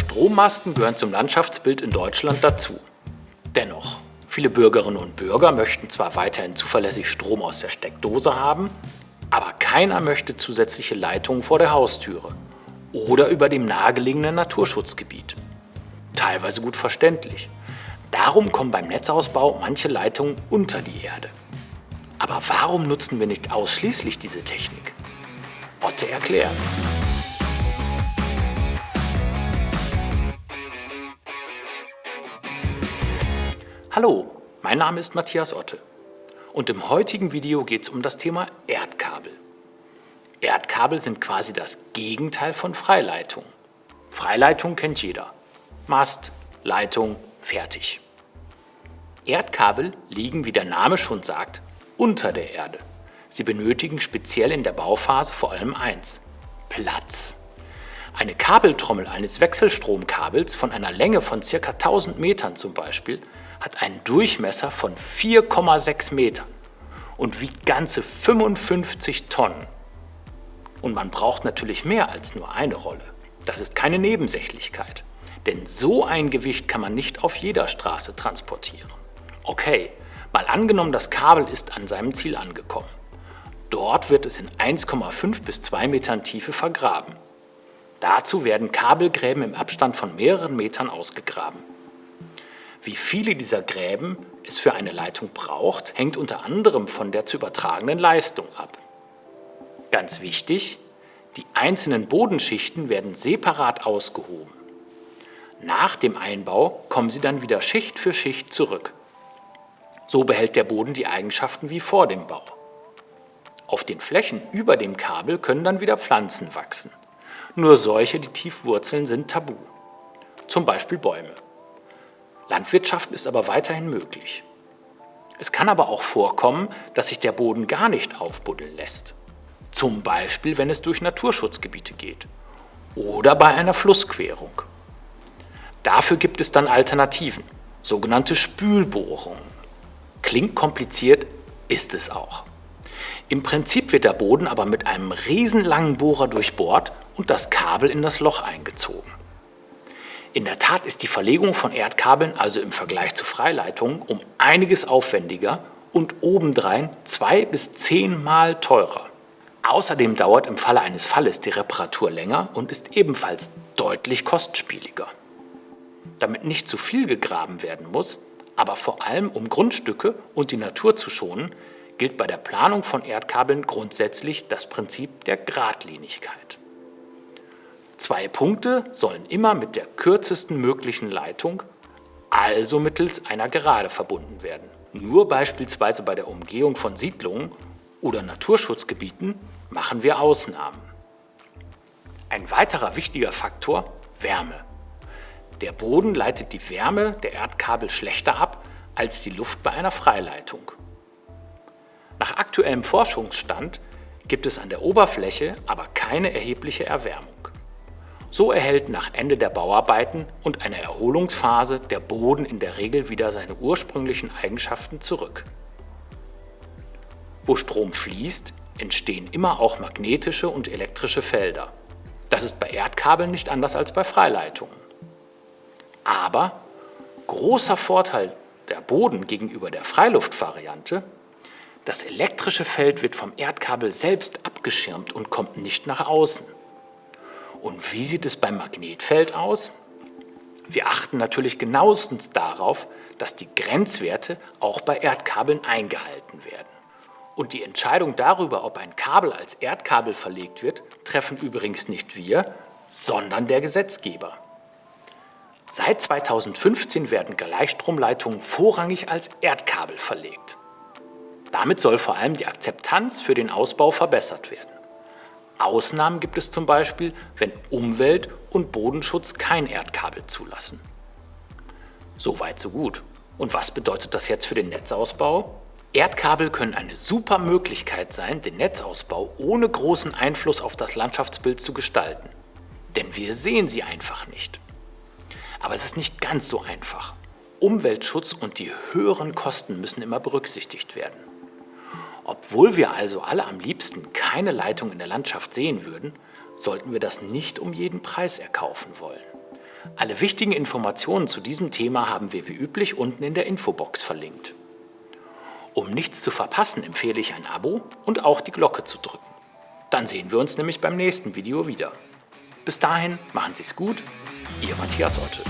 Strommasten gehören zum Landschaftsbild in Deutschland dazu. Dennoch, viele Bürgerinnen und Bürger möchten zwar weiterhin zuverlässig Strom aus der Steckdose haben, aber keiner möchte zusätzliche Leitungen vor der Haustüre oder über dem nahegelegenen Naturschutzgebiet. Teilweise gut verständlich. Darum kommen beim Netzausbau manche Leitungen unter die Erde. Aber warum nutzen wir nicht ausschließlich diese Technik? Otte erklärt's. Hallo, mein Name ist Matthias Otte und im heutigen Video geht es um das Thema Erdkabel. Erdkabel sind quasi das Gegenteil von Freileitung. Freileitung kennt jeder. Mast, Leitung, fertig. Erdkabel liegen, wie der Name schon sagt, unter der Erde. Sie benötigen speziell in der Bauphase vor allem eins, Platz. Eine Kabeltrommel eines Wechselstromkabels von einer Länge von ca. 1000 Metern zum Beispiel hat einen Durchmesser von 4,6 Metern und wiegt ganze 55 Tonnen. Und man braucht natürlich mehr als nur eine Rolle. Das ist keine Nebensächlichkeit. Denn so ein Gewicht kann man nicht auf jeder Straße transportieren. Okay, mal angenommen, das Kabel ist an seinem Ziel angekommen. Dort wird es in 1,5 bis 2 Metern Tiefe vergraben. Dazu werden Kabelgräben im Abstand von mehreren Metern ausgegraben. Wie viele dieser Gräben es für eine Leitung braucht, hängt unter anderem von der zu übertragenen Leistung ab. Ganz wichtig, die einzelnen Bodenschichten werden separat ausgehoben. Nach dem Einbau kommen sie dann wieder Schicht für Schicht zurück. So behält der Boden die Eigenschaften wie vor dem Bau. Auf den Flächen über dem Kabel können dann wieder Pflanzen wachsen. Nur solche, die tief wurzeln, sind tabu. Zum Beispiel Bäume. Landwirtschaft ist aber weiterhin möglich. Es kann aber auch vorkommen, dass sich der Boden gar nicht aufbuddeln lässt. Zum Beispiel, wenn es durch Naturschutzgebiete geht oder bei einer Flussquerung. Dafür gibt es dann Alternativen, sogenannte Spülbohrungen. Klingt kompliziert, ist es auch. Im Prinzip wird der Boden aber mit einem riesenlangen Bohrer durchbohrt und das Kabel in das Loch eingezogen. In der Tat ist die Verlegung von Erdkabeln also im Vergleich zu Freileitungen um einiges aufwendiger und obendrein zwei bis zehnmal teurer. Außerdem dauert im Falle eines Falles die Reparatur länger und ist ebenfalls deutlich kostspieliger. Damit nicht zu viel gegraben werden muss, aber vor allem um Grundstücke und die Natur zu schonen, gilt bei der Planung von Erdkabeln grundsätzlich das Prinzip der Gradlinigkeit. Zwei Punkte sollen immer mit der kürzesten möglichen Leitung, also mittels einer Gerade verbunden werden. Nur beispielsweise bei der Umgehung von Siedlungen oder Naturschutzgebieten machen wir Ausnahmen. Ein weiterer wichtiger Faktor Wärme. Der Boden leitet die Wärme der Erdkabel schlechter ab als die Luft bei einer Freileitung. Nach aktuellem Forschungsstand gibt es an der Oberfläche aber keine erhebliche Erwärmung. So erhält nach Ende der Bauarbeiten und einer Erholungsphase der Boden in der Regel wieder seine ursprünglichen Eigenschaften zurück. Wo Strom fließt, entstehen immer auch magnetische und elektrische Felder. Das ist bei Erdkabeln nicht anders als bei Freileitungen. Aber großer Vorteil der Boden gegenüber der Freiluftvariante, das elektrische Feld wird vom Erdkabel selbst abgeschirmt und kommt nicht nach außen. Und wie sieht es beim Magnetfeld aus? Wir achten natürlich genauestens darauf, dass die Grenzwerte auch bei Erdkabeln eingehalten werden. Und die Entscheidung darüber, ob ein Kabel als Erdkabel verlegt wird, treffen übrigens nicht wir, sondern der Gesetzgeber. Seit 2015 werden Gleichstromleitungen vorrangig als Erdkabel verlegt. Damit soll vor allem die Akzeptanz für den Ausbau verbessert werden. Ausnahmen gibt es zum Beispiel, wenn Umwelt- und Bodenschutz kein Erdkabel zulassen. So weit, so gut. Und was bedeutet das jetzt für den Netzausbau? Erdkabel können eine super Möglichkeit sein, den Netzausbau ohne großen Einfluss auf das Landschaftsbild zu gestalten. Denn wir sehen sie einfach nicht. Aber es ist nicht ganz so einfach. Umweltschutz und die höheren Kosten müssen immer berücksichtigt werden. Obwohl wir also alle am liebsten keine Leitung in der Landschaft sehen würden, sollten wir das nicht um jeden Preis erkaufen wollen. Alle wichtigen Informationen zu diesem Thema haben wir wie üblich unten in der Infobox verlinkt. Um nichts zu verpassen, empfehle ich ein Abo und auch die Glocke zu drücken. Dann sehen wir uns nämlich beim nächsten Video wieder. Bis dahin, machen Sie es gut, Ihr Matthias Otte.